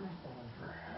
over.